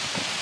people.